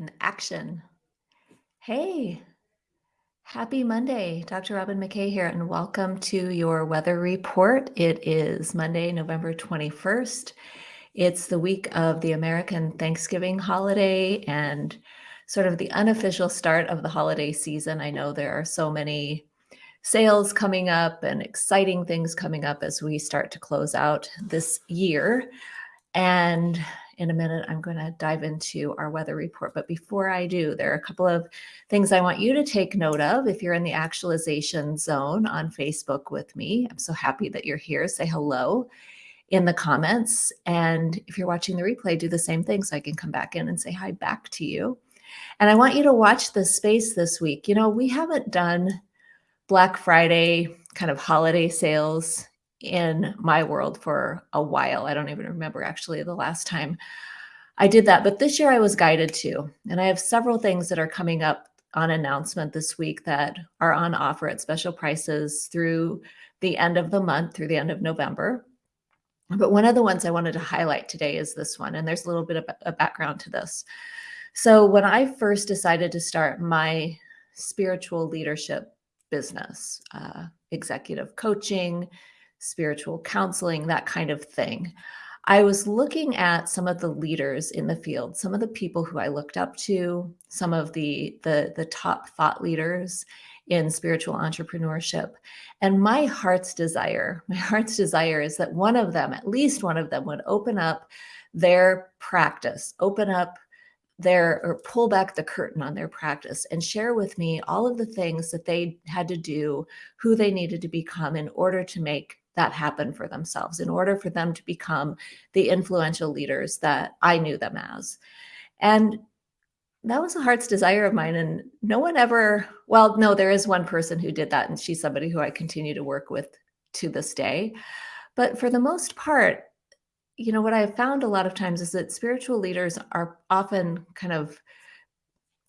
and action. Hey, happy Monday. Dr. Robin McKay here, and welcome to your weather report. It is Monday, November 21st. It's the week of the American Thanksgiving holiday and sort of the unofficial start of the holiday season. I know there are so many sales coming up and exciting things coming up as we start to close out this year. And in a minute, I'm going to dive into our weather report. But before I do, there are a couple of things I want you to take note of. If you're in the actualization zone on Facebook with me, I'm so happy that you're here. Say hello in the comments. And if you're watching the replay, do the same thing so I can come back in and say hi back to you. And I want you to watch the space this week. You know, we haven't done Black Friday kind of holiday sales in my world for a while. I don't even remember actually the last time I did that, but this year I was guided to. And I have several things that are coming up on announcement this week that are on offer at special prices through the end of the month, through the end of November. But one of the ones I wanted to highlight today is this one, and there's a little bit of a background to this. So when I first decided to start my spiritual leadership business, uh, executive coaching, spiritual counseling, that kind of thing. I was looking at some of the leaders in the field, some of the people who I looked up to, some of the, the, the top thought leaders in spiritual entrepreneurship. And my heart's desire, my heart's desire is that one of them, at least one of them, would open up their practice, open up their or pull back the curtain on their practice and share with me all of the things that they had to do, who they needed to become in order to make that happen for themselves, in order for them to become the influential leaders that I knew them as. And that was a heart's desire of mine. And no one ever, well, no, there is one person who did that. And she's somebody who I continue to work with to this day. But for the most part, you know, what I've found a lot of times is that spiritual leaders are often kind of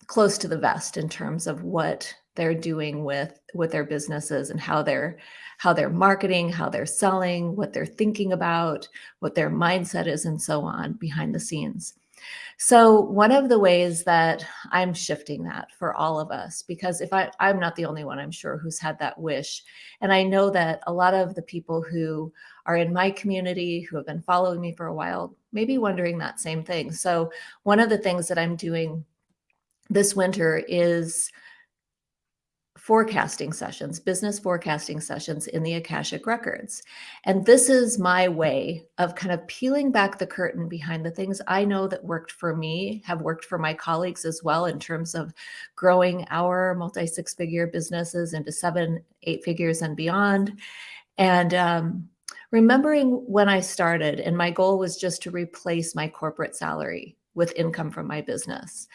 close to the vest in terms of what they're doing with with their businesses and how they're how they're marketing, how they're selling, what they're thinking about, what their mindset is and so on behind the scenes. So one of the ways that I'm shifting that for all of us, because if I, I'm not the only one, I'm sure, who's had that wish. And I know that a lot of the people who are in my community, who have been following me for a while, may be wondering that same thing. So one of the things that I'm doing this winter is forecasting sessions, business forecasting sessions in the Akashic Records. And this is my way of kind of peeling back the curtain behind the things I know that worked for me, have worked for my colleagues as well in terms of growing our multi six figure businesses into seven, eight figures and beyond. And um, remembering when I started, and my goal was just to replace my corporate salary with income from my business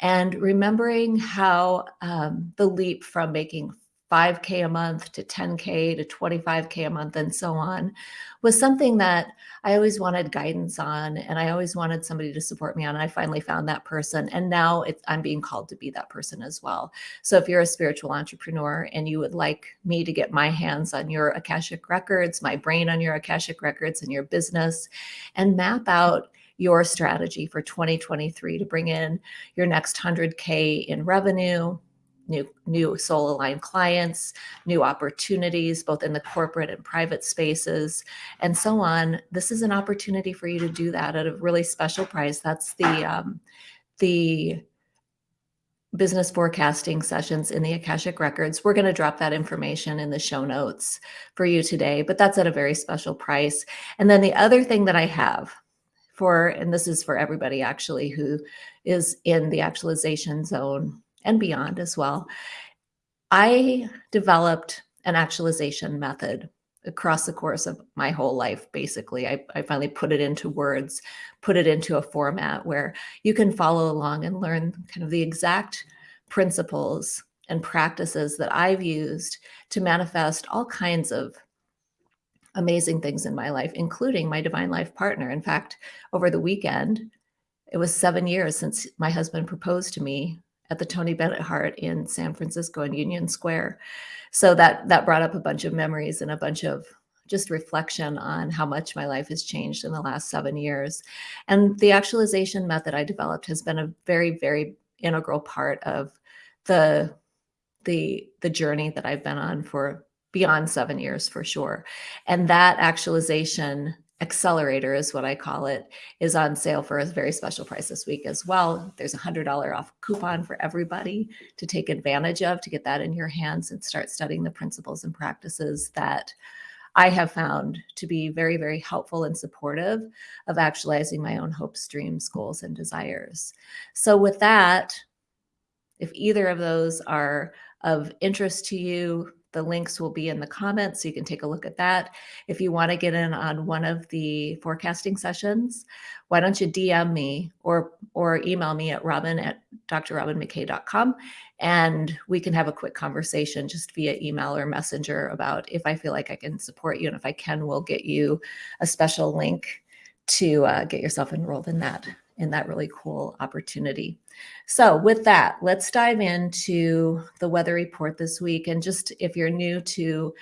and remembering how um, the leap from making 5K a month to 10K to 25K a month and so on was something that I always wanted guidance on. And I always wanted somebody to support me on. And I finally found that person. And now I'm being called to be that person as well. So if you're a spiritual entrepreneur and you would like me to get my hands on your Akashic records, my brain on your Akashic records and your business and map out your strategy for 2023 to bring in your next 100K in revenue, new new soul aligned clients new opportunities both in the corporate and private spaces and so on. This is an opportunity for you to do that at a really special price. That's the um, the business forecasting sessions in the akashic records. We're going to drop that information in the show notes for you today but that's at a very special price. And then the other thing that i have for, and this is for everybody actually who is in the actualization zone and beyond as well. I developed an actualization method across the course of my whole life, basically. I, I, finally put it into words, put it into a format where you can follow along and learn kind of the exact principles and practices that I've used to manifest all kinds of amazing things in my life, including my divine life partner. In fact, over the weekend, it was seven years since my husband proposed to me at the Tony Bennett Heart in San Francisco in Union Square. So that that brought up a bunch of memories and a bunch of just reflection on how much my life has changed in the last seven years. And the actualization method I developed has been a very, very integral part of the the the journey that I've been on for beyond seven years for sure. And that actualization accelerator is what I call it, is on sale for a very special price this week as well. There's a hundred dollar off coupon for everybody to take advantage of to get that in your hands and start studying the principles and practices that I have found to be very, very helpful and supportive of actualizing my own hopes, dreams, goals, and desires. So with that, if either of those are of interest to you, the links will be in the comments, so you can take a look at that. If you want to get in on one of the forecasting sessions, why don't you DM me or or email me at robin at drrobinmckay.com and we can have a quick conversation just via email or messenger about if I feel like I can support you. And if I can, we'll get you a special link to uh, get yourself enrolled in that in that really cool opportunity. So with that, let's dive into the weather report this week. And just if you're new to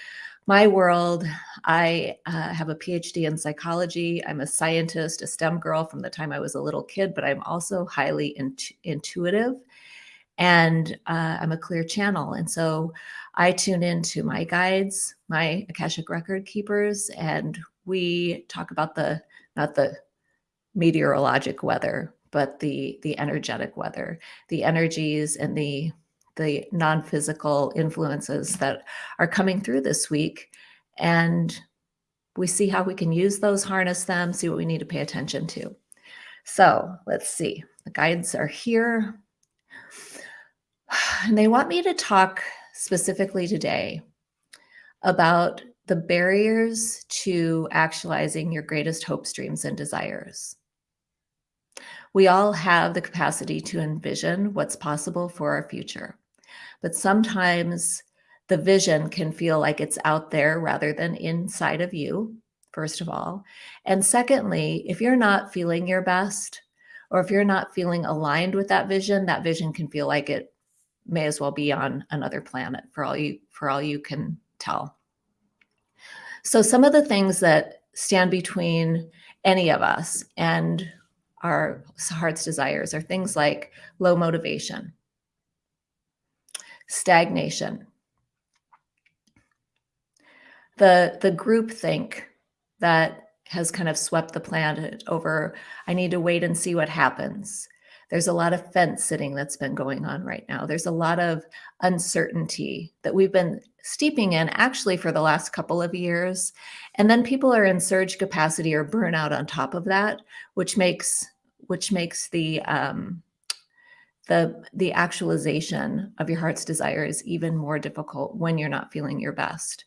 my world, I uh, have a PhD in psychology. I'm a scientist, a STEM girl from the time I was a little kid, but I'm also highly intuitive and uh, I'm a clear channel. And so I tune into my guides, my Akashic record keepers, and we talk about the, not the meteorologic weather, but the the energetic weather, the energies and the the non-physical influences that are coming through this week. And we see how we can use those, harness them, see what we need to pay attention to. So let's see. The guides are here. And they want me to talk specifically today about the barriers to actualizing your greatest hopes, dreams, and desires. We all have the capacity to envision what's possible for our future, but sometimes the vision can feel like it's out there rather than inside of you, first of all. And secondly, if you're not feeling your best, or if you're not feeling aligned with that vision, that vision can feel like it may as well be on another planet for all you for all you can tell. So some of the things that stand between any of us and our heart's desires are things like low motivation, stagnation, the the group think that has kind of swept the planet over i need to wait and see what happens. There's a lot of fence sitting that's been going on right now. There's a lot of uncertainty that we've been steeping in actually for the last couple of years. And then people are in surge capacity or burnout on top of that which makes which makes the um, the the actualization of your heart's desires even more difficult when you're not feeling your best.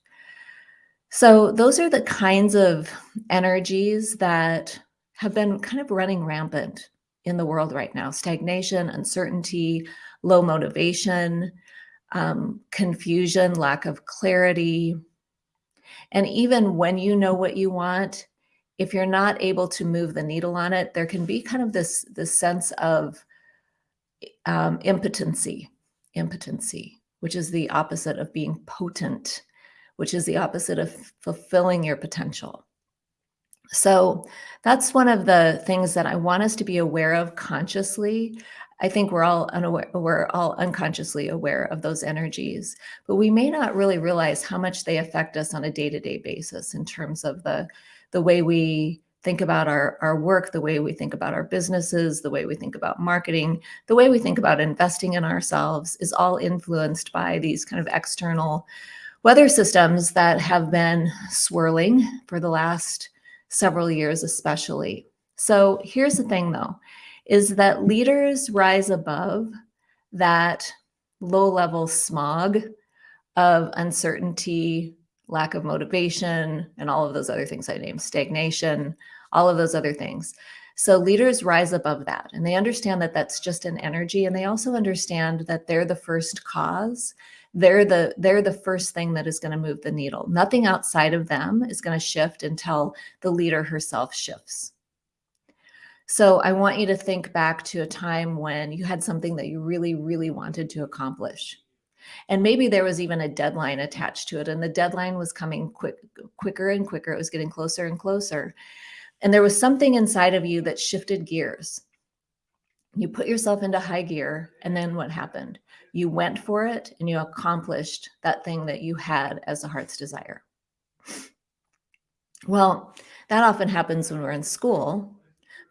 So those are the kinds of energies that have been kind of running rampant in the world right now. Stagnation, uncertainty, low motivation, um, confusion, lack of clarity. And even when you know what you want, if you're not able to move the needle on it, there can be kind of this, this sense of um, impotency, impotency, which is the opposite of being potent, which is the opposite of fulfilling your potential. So that's one of the things that I want us to be aware of consciously. I think we're all unaware, we're all unconsciously aware of those energies, but we may not really realize how much they affect us on a day-to-day -day basis in terms of the the way we think about our, our work, the way we think about our businesses, the way we think about marketing, the way we think about investing in ourselves is all influenced by these kind of external weather systems that have been swirling for the last several years, especially. So here's the thing though, is that leaders rise above that low level smog of uncertainty, lack of motivation, and all of those other things I named, stagnation, all of those other things. So leaders rise above that and they understand that that's just an energy. And they also understand that they're the first cause. They're the, they're the first thing that is going to move the needle. Nothing outside of them is going to shift until the leader herself shifts. So I want you to think back to a time when you had something that you really, really wanted to accomplish. And maybe there was even a deadline attached to it. And the deadline was coming quick, quicker and quicker. It was getting closer and closer. And there was something inside of you that shifted gears. You put yourself into high gear, and then what happened? You went for it and you accomplished that thing that you had as a heart's desire. Well, that often happens when we're in school.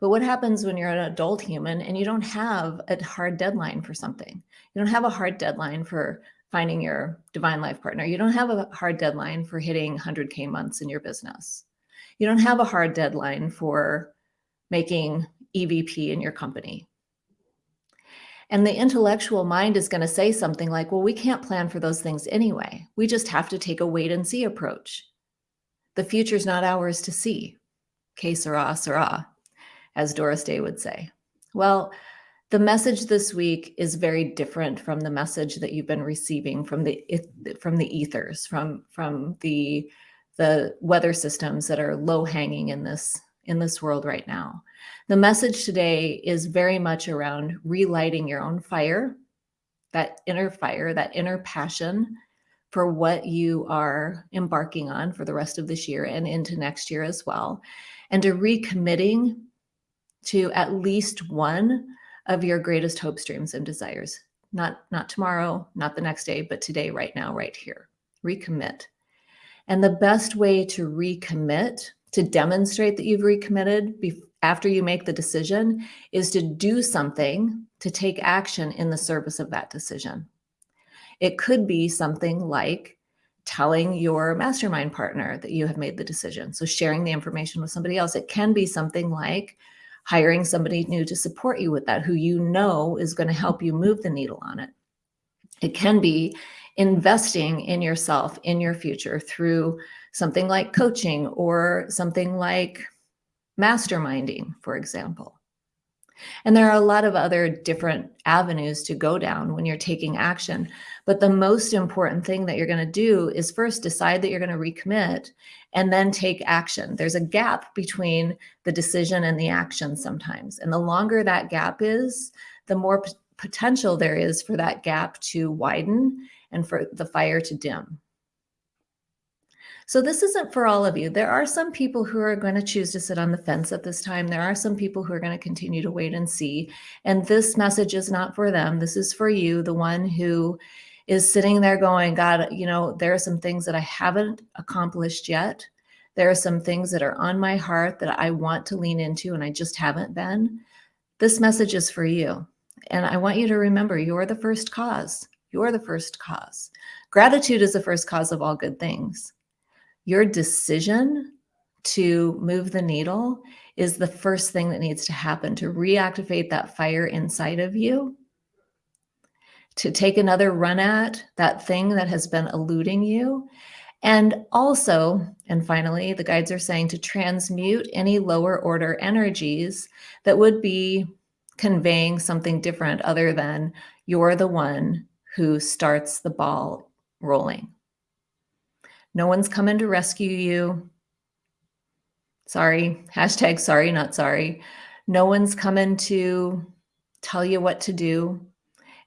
But what happens when you're an adult human and you don't have a hard deadline for something? You don't have a hard deadline for finding your divine life partner. You don't have a hard deadline for hitting 100K months in your business. You don't have a hard deadline for making EVP in your company. And the intellectual mind is going to say something like, well, we can't plan for those things anyway. We just have to take a wait and see approach. The future's not ours to see. Que sera, sera, as Doris Day would say. Well, the message this week is very different from the message that you've been receiving from the from the ethers, from from the the weather systems that are low hanging in this in this world right now. The message today is very much around relighting your own fire, that inner fire, that inner passion for what you are embarking on for the rest of this year and into next year as well. And to recommitting to at least one of your greatest hopes, dreams, and desires. Not, not tomorrow, not the next day, but today, right now, right here. Recommit. And the best way to recommit, to demonstrate that you've recommitted after you make the decision, is to do something to take action in the service of that decision. It could be something like telling your mastermind partner that you have made the decision. So sharing the information with somebody else. It can be something like hiring somebody new to support you with that, who you know is going to help you move the needle on it. It can be investing in yourself, in your future through something like coaching or something like masterminding, for example. And there are a lot of other different avenues to go down when you're taking action. But the most important thing that you're going to do is first decide that you're going to recommit and then take action. There's a gap between the decision and the action sometimes. And the longer that gap is, the more potential there is for that gap to widen and for the fire to dim. So this isn't for all of you. There are some people who are going to choose to sit on the fence at this time. There are some people who are going to continue to wait and see. And this message is not for them. This is for you, the one who is sitting there going, God, you know, there are some things that I haven't accomplished yet. There are some things that are on my heart that I want to lean into and I just haven't been. This message is for you. And I want you to remember you're the first cause. You're the first cause. Gratitude is the first cause of all good things your decision to move the needle is the first thing that needs to happen to reactivate that fire inside of you, to take another run at that thing that has been eluding you. And also, and finally, the guides are saying to transmute any lower order energies that would be conveying something different other than you're the one who starts the ball rolling. No one's coming to rescue you. Sorry, hashtag sorry, not sorry. No one's coming to tell you what to do.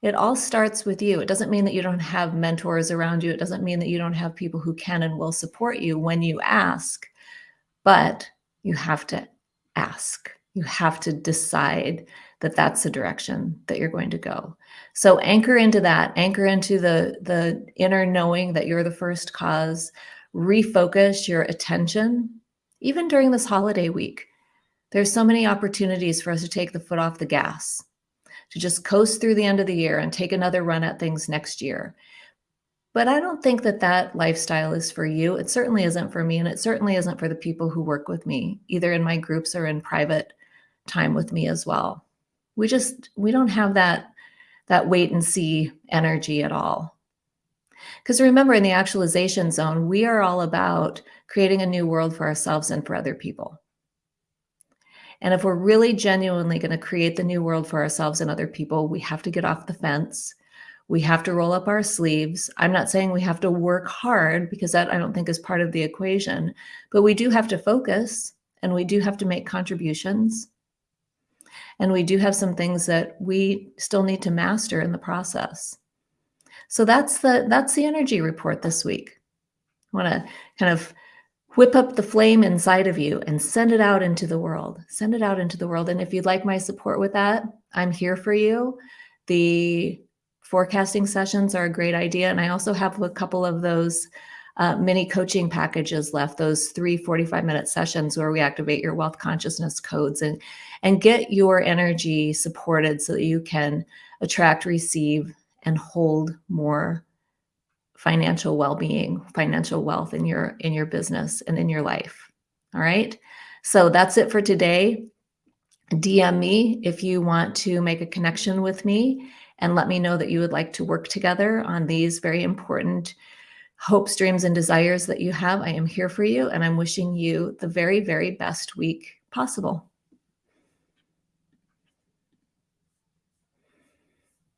It all starts with you. It doesn't mean that you don't have mentors around you. It doesn't mean that you don't have people who can and will support you when you ask, but you have to ask. You have to decide that that's the direction that you're going to go. So anchor into that, anchor into the, the inner knowing that you're the first cause, refocus your attention, even during this holiday week. There's so many opportunities for us to take the foot off the gas, to just coast through the end of the year and take another run at things next year. But I don't think that that lifestyle is for you. It certainly isn't for me, and it certainly isn't for the people who work with me, either in my groups or in private time with me as well. We just we don't have that that wait and see energy at all. Because remember in the actualization zone we are all about creating a new world for ourselves and for other people. And if we're really genuinely going to create the new world for ourselves and other people we have to get off the fence. We have to roll up our sleeves. I'm not saying we have to work hard because that i don't think is part of the equation but we do have to focus and we do have to make contributions and we do have some things that we still need to master in the process. So that's the that's the energy report this week. I want to kind of whip up the flame inside of you and send it out into the world. Send it out into the world. And if you'd like my support with that, I'm here for you. The forecasting sessions are a great idea. And I also have a couple of those uh, mini coaching packages left, those three 45 minute sessions where we activate your wealth consciousness codes and, and get your energy supported so that you can attract, receive, and hold more financial well-being, financial wealth in your in your business and in your life. All right. So that's it for today. DM me if you want to make a connection with me and let me know that you would like to work together on these very important hopes, dreams, and desires that you have. I am here for you and I'm wishing you the very, very best week possible.